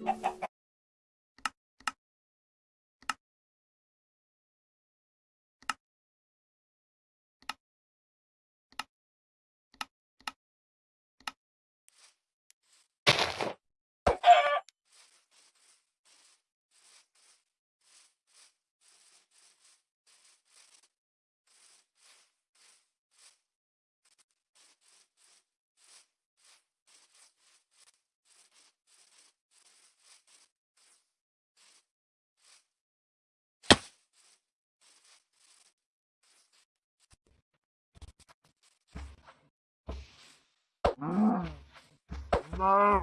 No. No.